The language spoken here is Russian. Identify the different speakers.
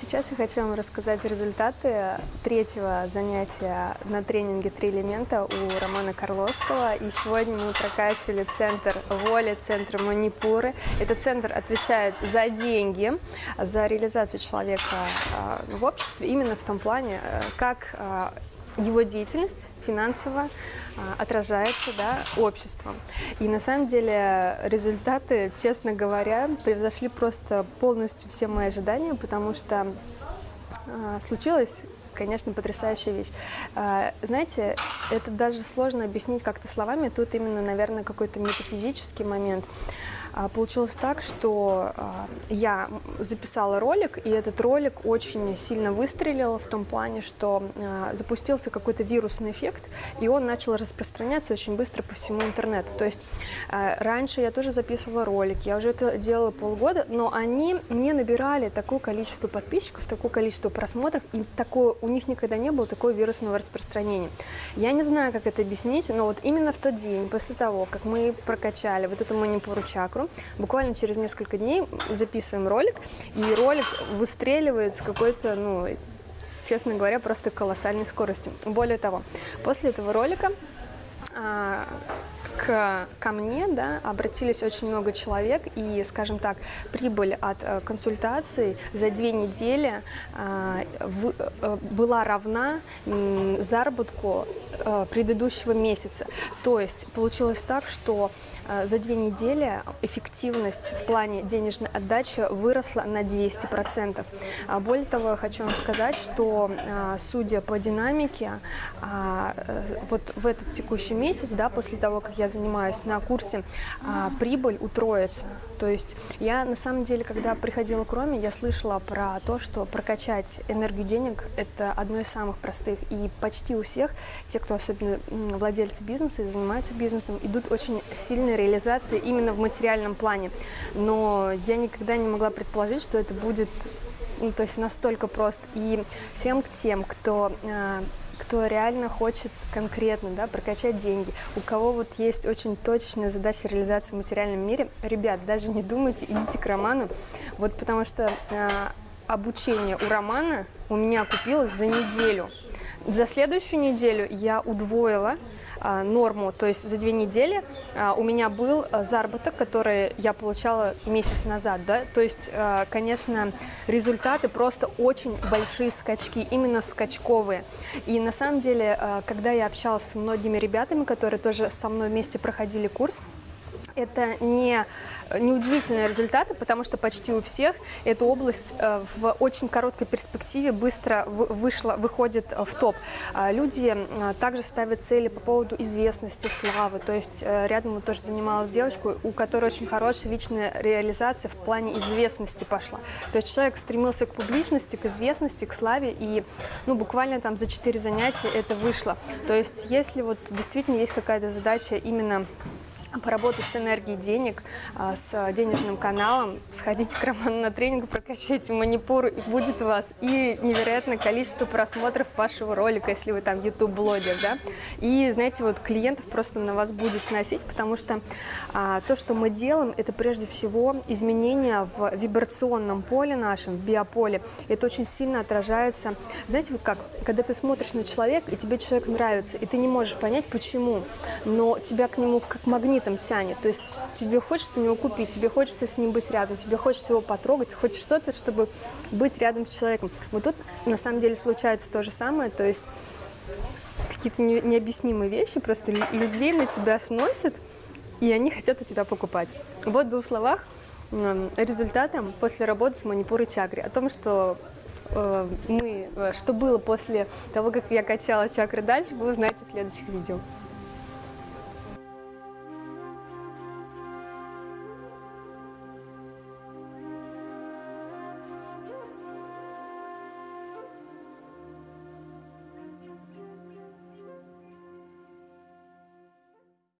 Speaker 1: Сейчас я хочу вам рассказать результаты третьего занятия на тренинге «Три элемента» у Романа Карловского. И сегодня мы прокачивали центр воли, центр манипуры. Этот центр отвечает за деньги, за реализацию человека а, в обществе, именно в том плане, э, как а, его деятельность финансово а, отражается да, обществом. И на самом деле результаты, честно говоря, превзошли просто полностью все мои ожидания, потому что а, случилось конечно, потрясающая вещь. А, знаете, это даже сложно объяснить как-то словами, тут именно, наверное, какой-то метафизический момент. А, получилось так, что а, я записала ролик, и этот ролик очень сильно выстрелил в том плане, что а, запустился какой-то вирусный эффект, и он начал распространяться очень быстро по всему интернету. То есть раньше я тоже записывала ролик, я уже это делала полгода, но они не набирали такое количество подписчиков, такое количество просмотров, и такое, у них никогда не было такого вирусного распространения. Я не знаю, как это объяснить, но вот именно в тот день, после того, как мы прокачали вот эту манипуру Буквально через несколько дней записываем ролик, и ролик выстреливает с какой-то, ну, честно говоря, просто колоссальной скоростью. Более того, после этого ролика а, к, ко мне да, обратились очень много человек, и, скажем так, прибыль от э, консультаций за две недели э, в, э, была равна э, заработку э, предыдущего месяца. То есть получилось так, что за две недели эффективность в плане денежной отдачи выросла на 200%. А более того, хочу вам сказать, что, э, судя по динамике, а, э, вот в этот текущий месяц, да, после того, как я занимаюсь на курсе, а, прибыль утроится. То есть я на самом деле, когда приходила к Роме, я слышала про то, что прокачать энергию денег – это одно из самых простых. И почти у всех, те, кто особенно владельцы бизнеса и занимаются бизнесом, идут очень сильные реализации именно в материальном плане. Но я никогда не могла предположить, что это будет ну, то есть настолько просто. И всем тем, кто а, кто реально хочет конкретно да, прокачать деньги, у кого вот есть очень точечная задача реализации в материальном мире, ребят, даже не думайте, идите к Роману, вот потому что э, обучение у Романа у меня купилось за неделю. За следующую неделю я удвоила норму, то есть за две недели а, у меня был а, заработок, который я получала месяц назад, да, то есть, конечно, результаты просто очень большие скачки, именно скачковые. И на самом деле, когда я общалась с многими ребятами, которые тоже со мной вместе проходили курс, это не, неудивительные результаты, потому что почти у всех эта область э, в очень короткой перспективе быстро вышла, выходит в топ. А люди э, также ставят цели по поводу известности, славы. То есть э, рядом тоже занималась девочкой, у которой очень хорошая личная реализация в плане известности пошла. То есть человек стремился к публичности, к известности, к славе, и ну, буквально там за четыре занятия это вышло. То есть если вот действительно есть какая-то задача именно поработать с энергией денег, а, с денежным каналом, сходите к Роману на тренинг, прокачайте манипуру, и будет у вас и невероятное количество просмотров вашего ролика, если вы там YouTube-блогер, да, и, знаете, вот клиентов просто на вас будет сносить, потому что а, то, что мы делаем, это прежде всего изменения в вибрационном поле нашем, в биополе, это очень сильно отражается, знаете, вот как, когда ты смотришь на человека, и тебе человек нравится, и ты не можешь понять, почему, но тебя к нему как магнит этом тянет. То есть тебе хочется у него купить, тебе хочется с ним быть рядом, тебе хочется его потрогать, хочешь что-то, чтобы быть рядом с человеком. Вот тут на самом деле случается то же самое, то есть какие-то необъяснимые вещи, просто людей на тебя сносят, и они хотят у тебя покупать. Вот в двух словах результатом после работы с манипурой чакры, о том, что э, мы, э, что было после того, как я качала чакры дальше, вы узнаете в следующих видео.